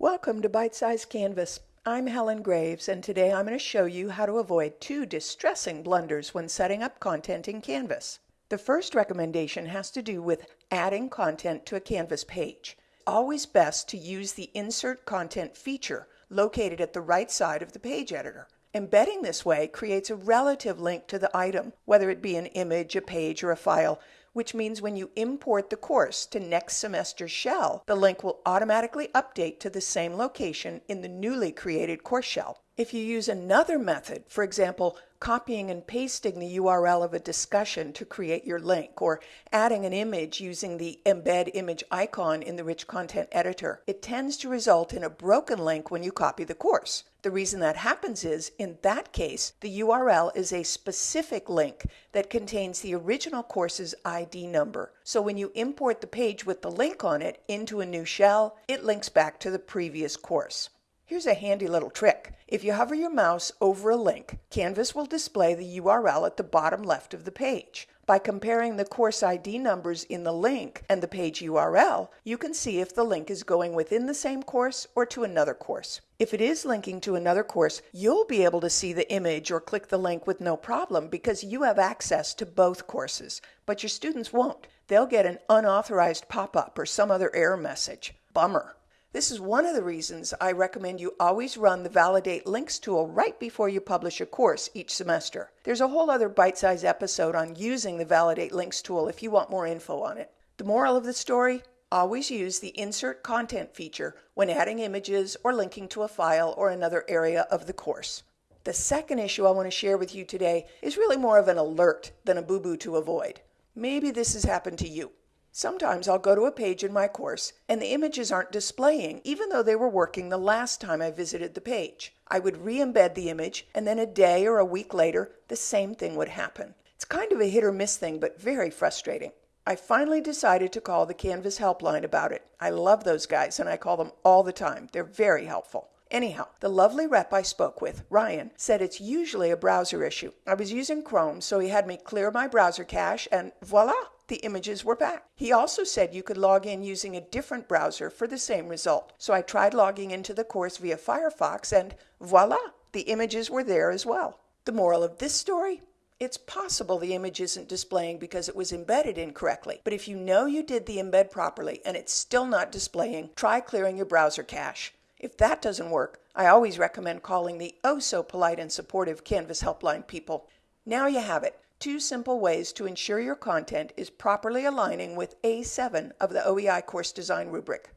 Welcome to Bite Size Canvas. I'm Helen Graves, and today I'm going to show you how to avoid two distressing blunders when setting up content in Canvas. The first recommendation has to do with adding content to a Canvas page. Always best to use the Insert Content feature located at the right side of the page editor. Embedding this way creates a relative link to the item, whether it be an image, a page, or a file, which means when you import the course to next semester's shell, the link will automatically update to the same location in the newly created course shell. If you use another method, for example, copying and pasting the URL of a discussion to create your link, or adding an image using the embed image icon in the rich content editor, it tends to result in a broken link when you copy the course. The reason that happens is, in that case, the URL is a specific link that contains the original course's ID number. So when you import the page with the link on it into a new shell, it links back to the previous course. Here's a handy little trick. If you hover your mouse over a link, Canvas will display the URL at the bottom left of the page. By comparing the course ID numbers in the link and the page URL, you can see if the link is going within the same course or to another course. If it is linking to another course, you'll be able to see the image or click the link with no problem because you have access to both courses, but your students won't. They'll get an unauthorized pop-up or some other error message. Bummer. This is one of the reasons I recommend you always run the Validate Links tool right before you publish a course each semester. There's a whole other bite-sized episode on using the Validate Links tool if you want more info on it. The moral of the story? Always use the Insert Content feature when adding images or linking to a file or another area of the course. The second issue I want to share with you today is really more of an alert than a boo-boo to avoid. Maybe this has happened to you. Sometimes I'll go to a page in my course and the images aren't displaying even though they were working the last time I visited the page. I would re-embed the image and then a day or a week later the same thing would happen. It's kind of a hit or miss thing but very frustrating. I finally decided to call the Canvas helpline about it. I love those guys and I call them all the time. They're very helpful. Anyhow, the lovely rep I spoke with, Ryan, said it's usually a browser issue. I was using Chrome, so he had me clear my browser cache and voila, the images were back. He also said you could log in using a different browser for the same result. So I tried logging into the course via Firefox and voila, the images were there as well. The moral of this story? It's possible the image isn't displaying because it was embedded incorrectly, but if you know you did the embed properly and it's still not displaying, try clearing your browser cache. If that doesn't work, I always recommend calling the oh so polite and supportive Canvas helpline people. Now you have it two simple ways to ensure your content is properly aligning with A7 of the OEI course design rubric.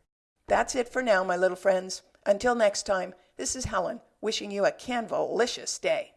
That's it for now, my little friends. Until next time, this is Helen wishing you a Canvalicious day.